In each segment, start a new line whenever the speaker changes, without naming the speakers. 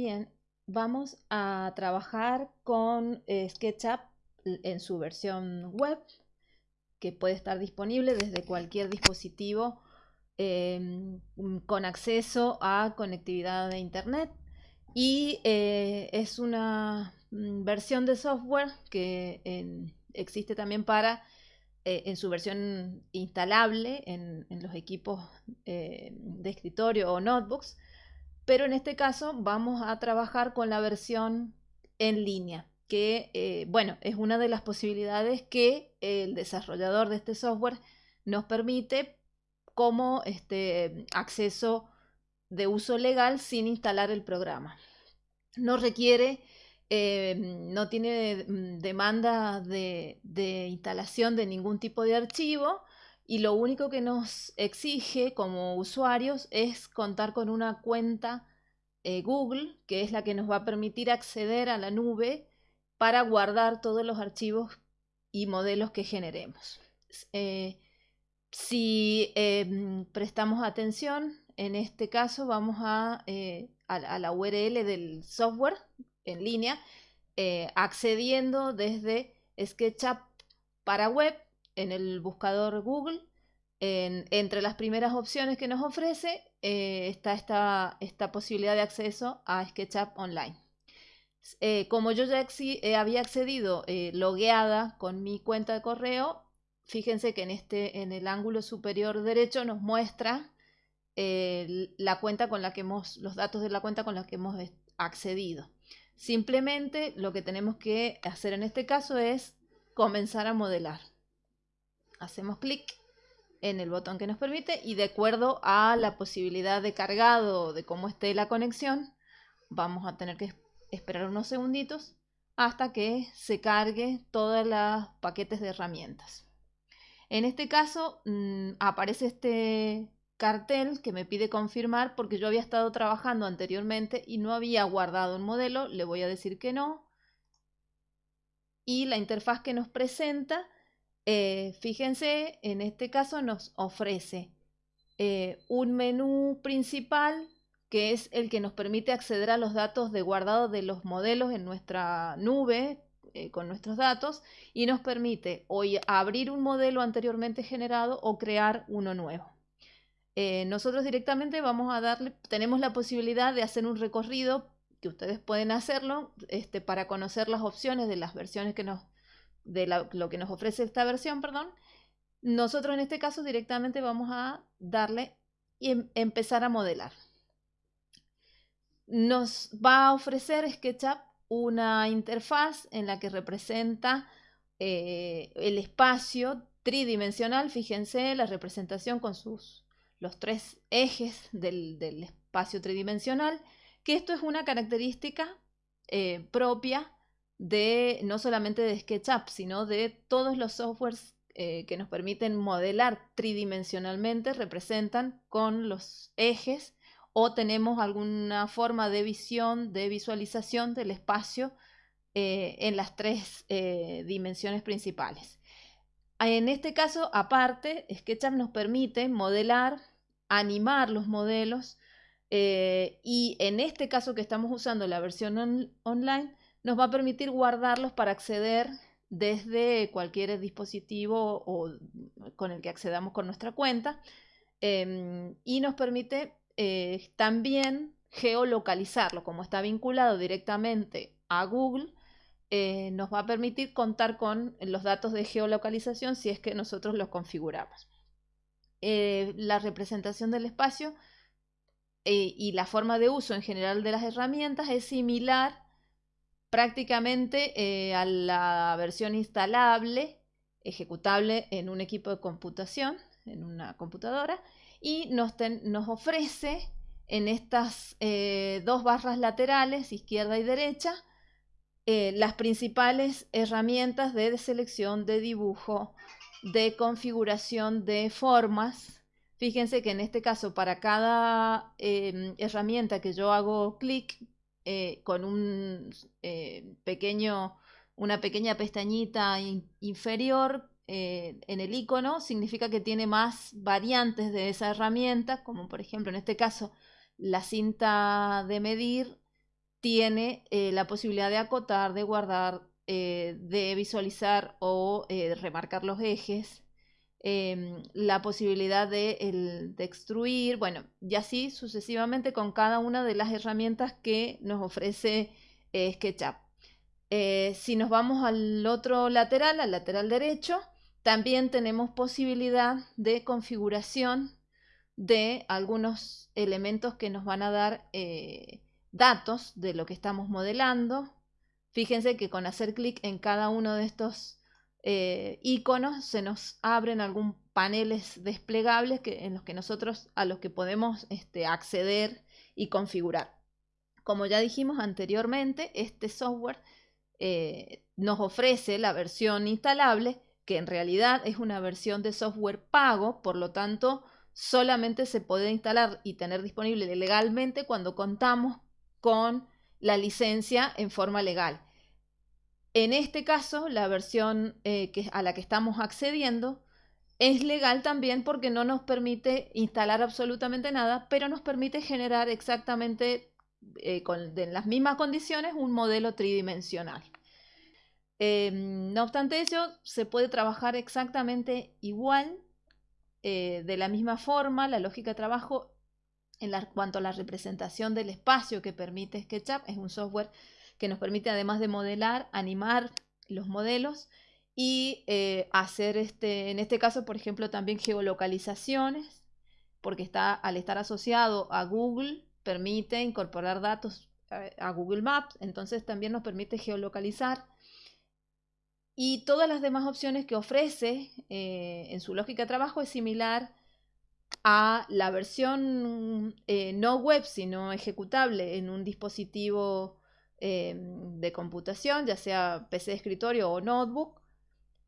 Bien, vamos a trabajar con eh, SketchUp en su versión web, que puede estar disponible desde cualquier dispositivo em, con acceso a conectividad de Internet. Y eh, es una mm, versión de software que existe también para eh, en su versión instalable en, los equipos de escritorio o notebooks pero en este caso vamos a trabajar con la versión en línea, que eh, bueno, es una de las posibilidades que el desarrollador de este software nos permite como este, acceso de uso legal sin instalar el programa. No requiere, eh, no tiene mm, demanda de, de instalación de ningún tipo de archivo, y lo único que nos exige como usuarios es contar con una cuenta eh, Google, que es la que nos va a permitir acceder a la nube para guardar todos los archivos y modelos que generemos. Eh, si em, prestamos atención, en este caso vamos a, eh, a, la URL del software en línea, accediendo desde SketchUp para web en el buscador Google. entre las primeras opciones que nos ofrece eh, está esta, posibilidad de acceso a SketchUp Online. Eh, como yo ya eh, había accedido logueada con mi cuenta de correo, fíjense que en, este, en el ángulo superior derecho nos muestra la cuenta con la que hemos, los datos de la cuenta con la que hemos accedido. Simplemente lo que tenemos que hacer en este caso es comenzar a modelar. Hacemos clic en el botón que nos permite y de acuerdo a la posibilidad de cargado de cómo esté la conexión, vamos a tener que esperar unos segunditos hasta que se cargue todos los paquetes de herramientas. En este caso mm, aparece este cartel que me pide confirmar porque yo había estado trabajando anteriormente y no había guardado un modelo, le voy a decir que no. Y la interfaz que nos presenta eh, fíjense, en este caso nos ofrece eh, un menú principal que es el que nos permite acceder a los datos de guardado de los modelos en nuestra nube eh, con nuestros datos y nos permite hoy abrir un modelo anteriormente generado o crear uno nuevo. nosotros directamente vamos a darle, tenemos la posibilidad de hacer un recorrido que ustedes pueden hacerlo este, para conocer las opciones de las versiones que nos de lo que nos ofrece esta versión, perdón, nosotros en este caso directamente vamos a darle y em, empezar a modelar. Nos va a ofrecer SketchUp una interfaz en la que representa eh, el espacio tridimensional, fíjense la representación con sus los tres ejes del, espacio tridimensional, que esto es una característica eh, propia de no solamente de SketchUp, sino de todos los softwares eh, que nos permiten modelar tridimensionalmente, representan con los ejes o tenemos alguna forma de visión, de visualización del espacio eh, en las tres eh, dimensiones principales. En este caso, aparte, SketchUp nos permite modelar, animar los modelos y en este caso que estamos usando la versión online, nos va a permitir guardarlos para acceder desde cualquier dispositivo o con el que accedamos con nuestra cuenta em, y nos permite eh, también geolocalizarlo como está vinculado directamente a Google eh, nos va a permitir contar con los datos de geolocalización si es que nosotros los configuramos. Eh, la representación del espacio y la forma de uso en general de las herramientas es similar prácticamente eh, a la versión instalable, ejecutable en un equipo de computación, en una computadora, y nos, ofrece en estas eh, dos barras laterales, izquierda y derecha, eh, las principales herramientas de selección, de dibujo, de configuración de formas. Fíjense que en este caso para cada herramienta que yo hago clic eh, con un eh, pequeño, una pequeña pestañita inferior eh, en el icono, significa que tiene más variantes de esa herramienta, como por ejemplo en este caso la cinta de medir tiene la posibilidad de acotar, de guardar, de visualizar o remarcar los ejes, em, la posibilidad de, de, extruir, bueno, y así sucesivamente con cada una de las herramientas que nos ofrece SketchUp. si nos vamos al otro lateral, al lateral derecho, también tenemos posibilidad de configuración de algunos elementos que nos van a dar datos de lo que estamos modelando. Fíjense que con hacer clic en cada uno de estos eh, iconos se nos abren algunos paneles desplegables que, en los que nosotros a los que podemos este, acceder y configurar. Como ya dijimos anteriormente, este software eh, nos ofrece la versión instalable, que en realidad es una versión de software pago, por lo tanto solamente se puede instalar y tener disponible legalmente cuando contamos con la licencia en forma legal. En este caso, la versión eh, a la que estamos accediendo es legal también porque no nos permite instalar absolutamente nada, pero nos permite generar exactamente eh, en las mismas condiciones un modelo tridimensional. Em, no obstante eso, se puede trabajar exactamente igual, eh, de la misma forma, la lógica de trabajo en cuanto a la representación del espacio que permite SketchUp, es un software que nos permite además de modelar, animar los modelos y eh, hacer, este, en este caso, por ejemplo, también geolocalizaciones, porque está, al estar asociado a Google, permite incorporar datos eh, a, Google Maps, entonces también nos permite geolocalizar. Y todas las demás opciones que ofrece eh, en su lógica de trabajo es similar a la versión no web, sino ejecutable en un dispositivo eh, de computación, ya sea PC de escritorio o notebook,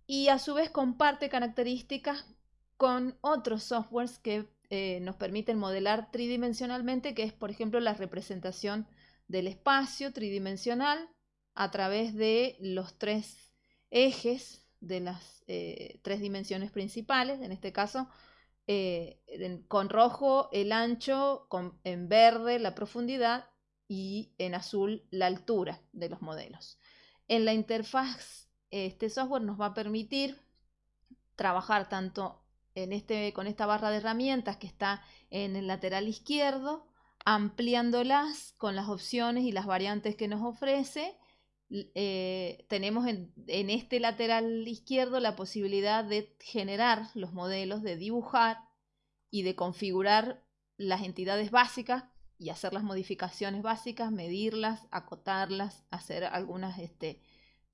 y a su vez comparte características con otros softwares que eh, nos permiten modelar tridimensionalmente, que es por ejemplo la representación del espacio tridimensional a través de los tres ejes de las tres dimensiones principales, en este caso eh, con rojo el ancho, en verde la profundidad y en azul la altura de los modelos. En la interfaz, este software nos va a permitir trabajar tanto en este, con esta barra de herramientas que está en el lateral izquierdo, ampliándolas con las opciones y las variantes que nos ofrece. Eh, tenemos en, este lateral izquierdo la posibilidad de generar los modelos, de dibujar y de configurar las entidades básicas y hacer las modificaciones básicas, medirlas, acotarlas, hacer algunas, este,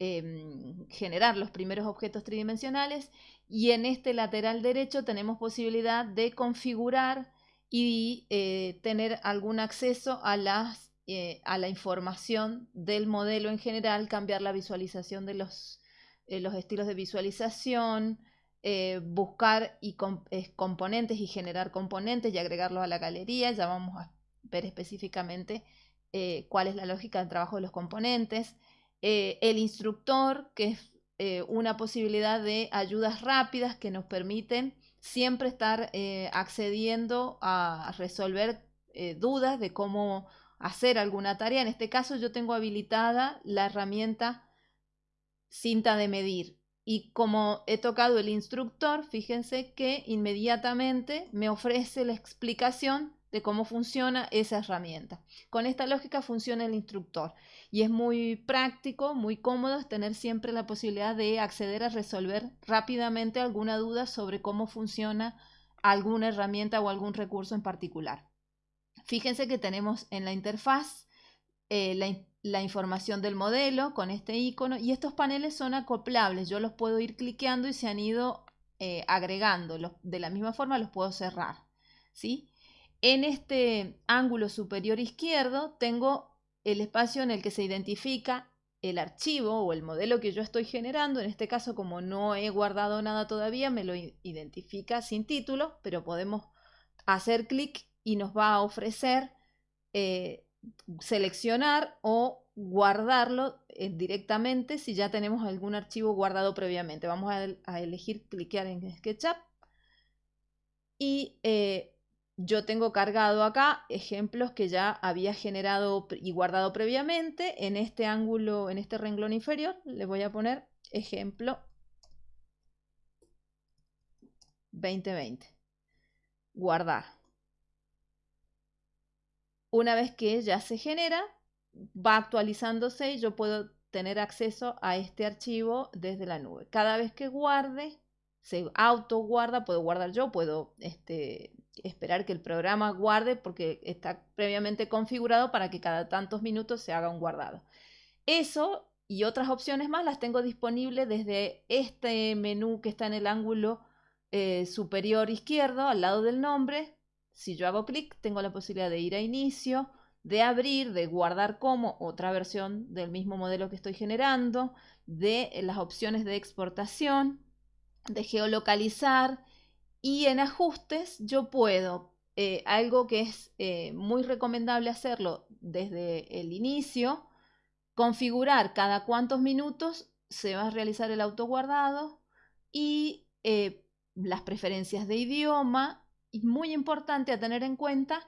em, generar los primeros objetos tridimensionales. Y en este lateral derecho tenemos posibilidad de configurar y eh, tener algún acceso a, las, eh, a la información del modelo en general, cambiar la visualización de los, eh, los estilos de visualización, buscar y componentes y generar componentes y agregarlos a la galería. Ya vamos a ver específicamente eh, cuál es la lógica del trabajo de los componentes. Eh, el instructor, que es una posibilidad de ayudas rápidas que nos permiten siempre estar accediendo a resolver dudas de cómo hacer alguna tarea. En este caso yo tengo habilitada la herramienta cinta de medir y como he tocado el instructor, fíjense que inmediatamente me ofrece la explicación de cómo funciona esa herramienta. Con esta lógica funciona el instructor y es muy práctico, muy cómodo tener siempre la posibilidad de acceder a resolver rápidamente alguna duda sobre cómo funciona alguna herramienta o algún recurso en particular. Fíjense que tenemos en la interfaz eh, la, información del modelo con este icono y estos paneles son acoplables, yo los puedo ir cliqueando y se han ido eh, agregando, de la misma forma los puedo cerrar. ¿sí? En este ángulo superior izquierdo tengo el espacio en el que se identifica el archivo o el modelo que yo estoy generando, en este caso como no he guardado nada todavía, me lo identifica sin título, pero podemos hacer clic y nos va a ofrecer eh, seleccionar o guardarlo eh, directamente si ya tenemos algún archivo guardado previamente. Vamos a, elegir cliquear en SketchUp y eh, yo tengo cargado acá ejemplos que ya había generado y guardado previamente. En este ángulo, en este renglón inferior, le voy a poner ejemplo 2020. Guardar. Una vez que ya se genera, va actualizándose y yo puedo tener acceso a este archivo desde la nube. Cada vez que guarde, se auto guarda, puedo guardar yo, puedo este, esperar que el programa guarde porque está previamente configurado para que cada tantos minutos se haga un guardado. Eso y otras opciones más las tengo disponibles desde este menú que está en el ángulo eh, superior izquierdo al lado del nombre. Si yo hago clic tengo la posibilidad de ir a inicio, de abrir, de guardar como otra versión del mismo modelo que estoy generando, de las opciones de exportación, de geolocalizar y en ajustes yo puedo, eh, algo que es eh, muy recomendable hacerlo desde el inicio, configurar cada cuántos minutos se va a realizar el autoguardado y eh, las preferencias de idioma. Y muy importante a tener en cuenta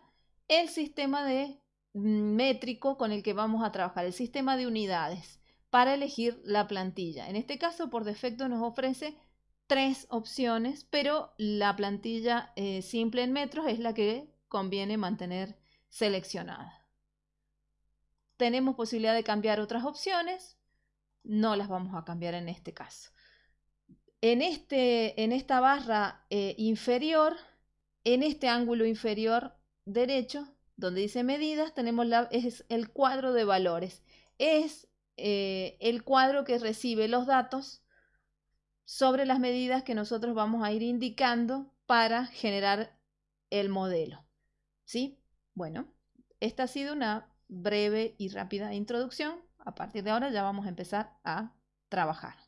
el sistema de mm, métrico con el que vamos a trabajar, el sistema de unidades para elegir la plantilla. En este caso, por defecto nos ofrece tres opciones, pero la plantilla eh, simple en metros es la que conviene mantener seleccionada. Tenemos posibilidad de cambiar otras opciones, no las vamos a cambiar en este caso. En, este, en esta barra eh, inferior, en este ángulo inferior derecho, donde dice medidas, tenemos la, es el cuadro de valores. Es eh, el cuadro que recibe los datos sobre las medidas que nosotros vamos a ir indicando para generar el modelo. ¿Sí? Bueno, esta ha sido una breve y rápida introducción. A partir de ahora ya vamos a empezar a trabajar.